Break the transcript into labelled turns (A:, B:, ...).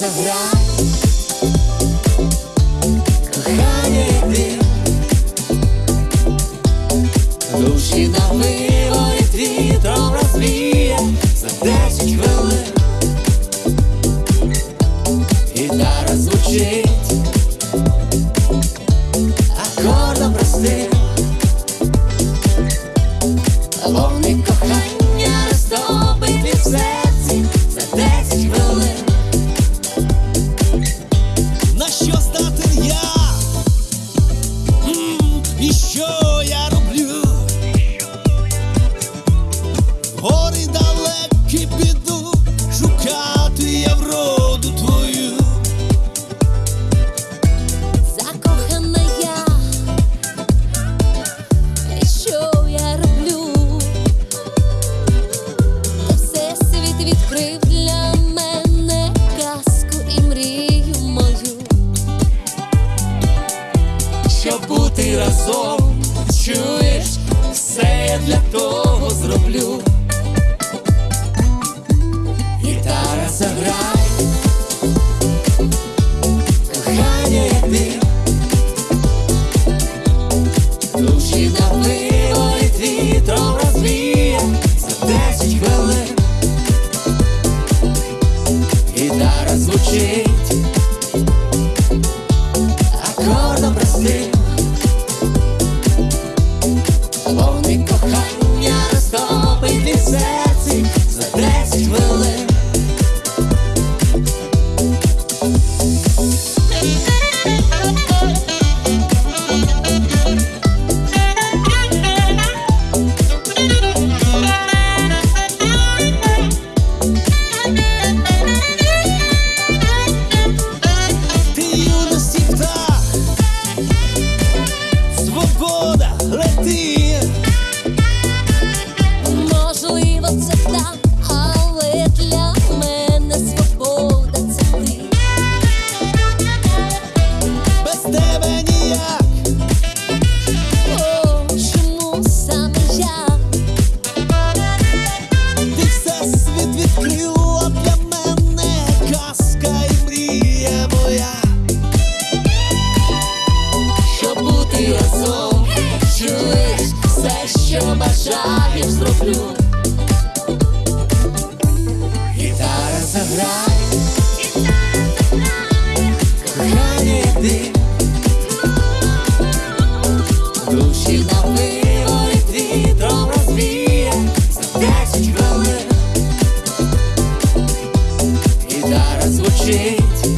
A: заграй, кохання йди, душі на виворіт вітром розвіє за десять хвилин. Гітара звучить, акордом простим, Вогник кохання розтопить від серці
B: далекі піду, шукати я вроду твою.
C: Закохана я, і що я роблю? Та всесвіт відкрив для мене казку і мрію мою.
A: Щоб бути разом, чуєш, все я для того зроблю. На виворіт вітром розвіє за десять хвилин. Гітара звучить, бажаєш, зроблю. Гітара заграй, кохання йди, душі на виворіт вітром розвіє за десять хвилин. Гітара звучить,